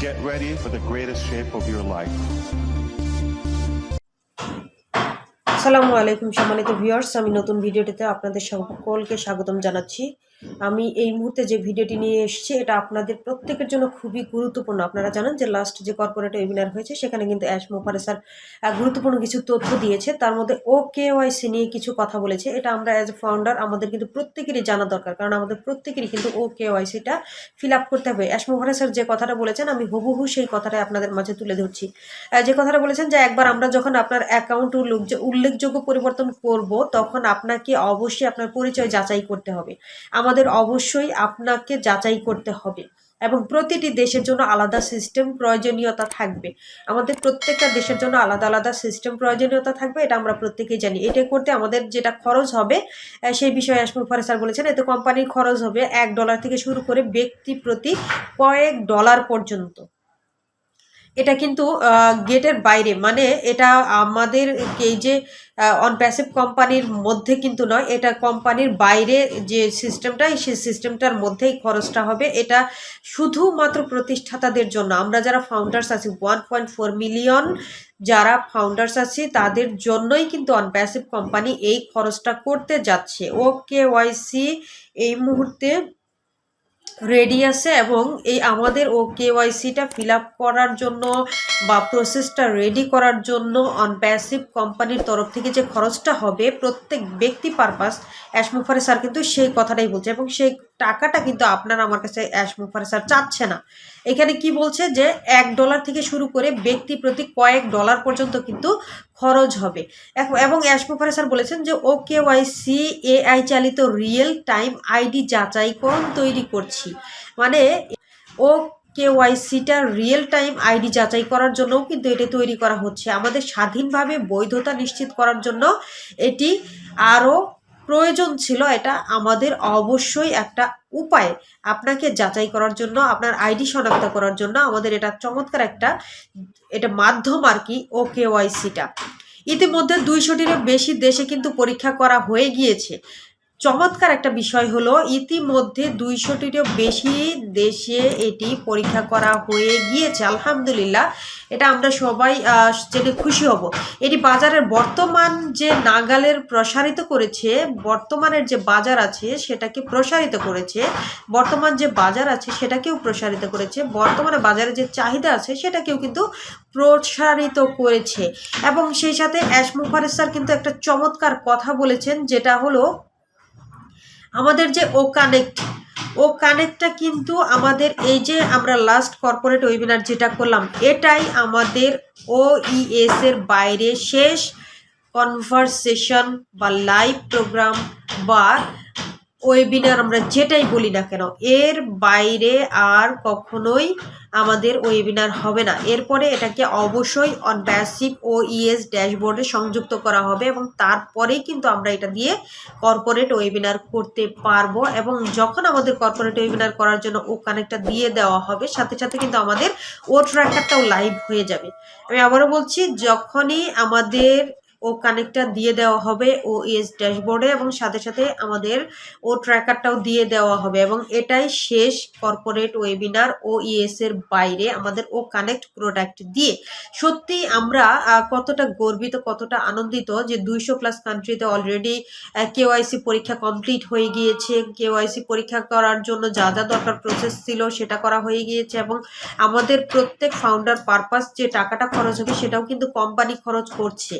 Get ready for the greatest shape of your life. আসসালামু আলাইকুম, সম্মানিত ভিউয়ার্স আমি নতুন ভিডিওটিতে আপনাদের সকলকে স্বাগতম জানাচ্ছি আমি এই মুহূর্তে যে ভিডিওটি নিয়ে এসেছি, এটা আপনাদের প্রত্যেকের জন্য খুবই গুরুত্বপূর্ণ। আপনারা জানেন যে লাস্ট যে কর্পোরেট ওয়েবিনার হয়েছে, সেখানে কিন্তু অ্যাশ মোফারে স্যার গুরুত্বপূর্ণ কিছু তথ্য দিয়েছে। তার মধ্যে ও কে ওয়াইসি নিয়ে কিছু কথা বলেছে। এটা আমরা অ্যাজ এ ফাউন্ডার আমাদের কিন্তু প্রত্যেকেরই জানা দরকার, কারণ আমাদের প্রত্যেকেরই কিন্তু ও কে ওয়াইসিটা ফিল আপ করতে হবে। অ্যাশ মোফারে স্যার যে কথাটা বলেছেন, আমি হুবহু সেই কথাটাই আপনাদের মাঝে তুলে ধরছি। যে কথাটা বলেছেন যে একবার আমরা যখন আপনার অ্যাকাউন্ট উল্লেখযোগ্য পরিবর্তন করব, তখন আপনাকে অবশ্যই আপনার পরিচয় যাচাই করতে হবে। আমাদের অবশ্যই আপনাকে যাচাই করতে হবে এবং প্রতিটি দেশের জন্য আলাদা সিস্টেম প্রয়োজনীয়তা থাকবে। আমাদের প্রত্যেকটা দেশের জন্য আলাদা আলাদা সিস্টেম প্রয়োজনীয়তা থাকবে, এটা আমরা প্রত্যেকেই জানি। এটা করতে আমাদের যেটা খরচ হবে সেই বিষয়ে আসমুল ফারে স্যার বলেছেন, এতে কোম্পানির খরচ হবে এক ডলার থেকে শুরু করে ব্যক্তি প্রতি কয়েক ডলার পর্যন্ত। এটা কিন্তু গেটের বাইরে। মানে এটা আমাদের এই যে অন প্যাসিভ কোম্পানির মধ্যে কিন্তু নয়, এটা কোম্পানির বাইরে যে সিস্টেমটা সেই সিস্টেমটার মধ্যেই খরচটা হবে। এটা শুধুমাত্র প্রতিষ্ঠাতাদের জন্য। আমরা যারা ফাউন্ডার্স আছি ওয়ান পয়েন্ট ফোর মিলিয়ন যারা ফাউন্ডার্স আছি, তাদের জন্যই কিন্তু অন প্যাসিভ কোম্পানি এই খরচটা করতে যাচ্ছে। ওকে ওয়াইসি এই মুহূর্তে রেডি আছে এবং এই আমাদের ও কেওয়াইসিটা ফিল আপ করার জন্য বা প্রসেসটা রেডি করার জন্য অন প্যাসিভ কোম্পানির তরফ থেকে যে খরচটা হবে প্রত্যেক ব্যক্তি পারপাস অ্যাশমুফারে স্যার কিন্তু সেই কথাটাই বলছে এবং সেই টাকাটা কিন্তু আপনার আমার কাছে অ্যাশমুফারে স্যার চাচ্ছে না। এখানে কি বলছে যে, এক ডলার থেকে শুরু করে ব্যক্তি প্রতি কয়েক ডলার পর্যন্ত কিন্তু খরচ হবে। এবং অ্যাশমুফারে স্যার বলেছেন যে ও কে ওয়াইসি এআই চালিত রিয়েল টাইম আইডি যাচাইকরণ তৈরি করছি। মানে ও কেওয়াইসিটা রিয়েল টাইম আইডি যাচাই করার জন্যও কিন্তু এটি তৈরি করা হচ্ছে। আমাদের স্বাধীনভাবে বৈধতা নিশ্চিত করার জন্য এটি আরও প্রয়োজন ছিল এটা আমাদের অবশ্যই একটা উপায় আপনাকে যাচাই করার জন্য, আপনার আইডি শনাক্ত করার জন্য আমাদের এটা চমৎকার একটা এটা মাধ্যম আর কি ও কেওয়াইসিটা ইতিমধ্যে দুইশোটিরও বেশি দেশে কিন্তু পরীক্ষা করা হয়ে গিয়েছে। চমৎকার একটা বিষয় হলো, ইতিমধ্যে দুইশোটিরও বেশি দেশে এটি পরীক্ষা করা হয়ে গিয়েছে, আলহামদুলিল্লাহ। এটা আমরা সবাই জেনে খুশি হব। এটি বাজারের বর্তমান যে নাগালের প্রসারিত করেছে, বর্তমানের যে বাজার আছে সেটাকে প্রসারিত করেছে, বর্তমান যে বাজার আছে সেটাকেও প্রসারিত করেছে, বর্তমানে বাজারে যে চাহিদা আছে সেটাকেও কিন্তু প্রসারিত করেছে। এবং সেই সাথে অ্যাশ কিন্তু একটা চমৎকার কথা বলেছেন, যেটা হলো আমাদের যে ও কানেক্ট ও কানেক্টটা কিন্তু আমাদের এই যে আমরা লাস্ট কর্পোরেট ওয়েবিনার যেটা করলাম, এটাই আমাদের ও ইএস এর বাইরে শেষ কনভারসেশন বা লাইভ প্রোগ্রাম বা ওয়েবিনার আমরা যেটাই বলি না কেন, এর বাইরে আর কখনোই আমাদের ওয়েবিনার হবে না। এরপরে এটাকে অবশ্যই অন প্যাসিভ ও ইএস ড্যাশবোর্ডে সংযুক্ত করা হবে এবং তারপরেই কিন্তু আমরা এটা দিয়ে কর্পোরেট ওয়েবিনার করতে পারব এবং যখন আমাদের কর্পোরেট ওয়েবিনার করার জন্য ও কানেক্টটা দিয়ে দেওয়া হবে, সাথে সাথে কিন্তু আমাদের ও ট্র্যাকারটাও লাইভ হয়ে যাবে। আমি আবারও বলছি, যখনই আমাদের ও কানেক্টটা দিয়ে দেওয়া হবে ও এস ড্যাশবোর্ডে এবং সাথে সাথে আমাদের ও ট্র্যাকারটাও দিয়ে দেওয়া হবে এবং এটাই শেষ কর্পোরেট ওয়েবিনার ও এর বাইরে আমাদের ও কানেক্ট প্রোডাক্ট দিয়ে। সত্যি আমরা কতটা গর্বিত, কতটা আনন্দিত যে দুইশো প্লাস কান্ট্রিতে অলরেডি কেওয়াইসি পরীক্ষা কমপ্লিট হয়ে গিয়েছে। কেওয়াইসি পরীক্ষা করার জন্য যা যা দরকার প্রসেস ছিল সেটা করা হয়ে গিয়েছে এবং আমাদের প্রত্যেক ফাউন্ডার পারপাস যে টাকাটা খরচ হবে সেটাও কিন্তু কোম্পানি খরচ করছে।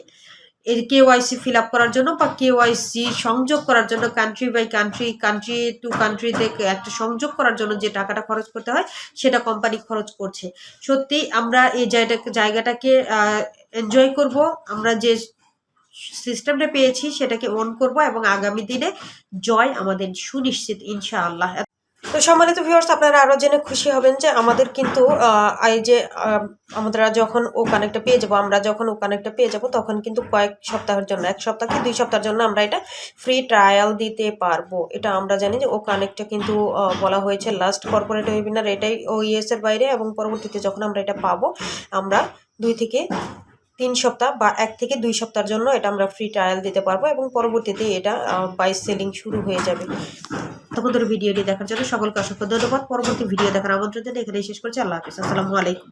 এর কেওয়াইসি ফিল আপ করার জন্য বা কেওয়াইসি সংযোগ করার জন্য country by country country to কান্ট্রিতে একটা সংযোগ করার জন্য যে টাকাটা খরচ করতে হয়, সেটা কোম্পানি খরচ করছে। সত্যি আমরা এই জায়গাটাকে জায়গাটাকে এনজয় করব। আমরা যে সিস্টেমটা পেয়েছি সেটাকে অন করব এবং আগামী দিনে জয় আমাদের সুনিশ্চিত, ইনশাআল্লাহ। তো সম্মানিত ভিউয়ার্স আপনারা আরও জেনে খুশি হবেন যে আমাদের কিন্তু এই যে আমরা যখন ও কানেক্টটা পেয়ে যাব, আমরা যখন ও কানেক্টটা পেয়ে যাব, তখন কিন্তু কয়েক সপ্তাহের জন্য, এক সপ্তাহ কি দুই সপ্তাহের জন্য আমরা এটা ফ্রি ট্রায়াল দিতে পারব। এটা আমরা জানি যে ও কানেক্টটা কিন্তু বলা হয়েছে লাস্ট কর্পোরেট ওয়েবিনার এটাই ও ইএস এর বাইরে এবং পরবর্তীতে যখন আমরা এটা পাবো, আমরা দুই থেকে তিন সপ্তাহ বা এক থেকে দুই সপ্তাহের জন্য এটা আমরা ফ্রি ট্রায়াল দিতে পারব এবং পরবর্তীতে এটা বাই সেলিং শুরু হয়ে যাবে। ধরে ভিডিওটি দেখার জন্য সকলকে অসংখ্য ধন্যবাদ। পরবর্তী ভিডিও দেখার আমন্ত্রণ জানিয়ে এখানে শেষ করছি। আল্লাহ হাফিজ। আসসালামু আলাইকুম।